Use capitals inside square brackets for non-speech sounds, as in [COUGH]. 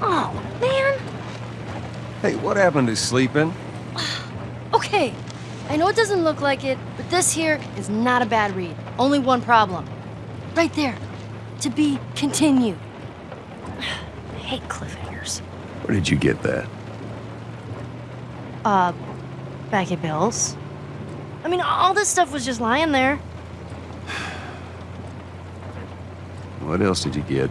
Oh, man. Hey, what happened to sleeping? [SIGHS] Okay, I know it doesn't look like it, but this here is not a bad read. Only one problem. Right there. To be continued. I [SIGHS] hate cliffhangers. Where did you get that? Uh, back at Bill's. I mean, all this stuff was just lying there. [SIGHS] What else did you get?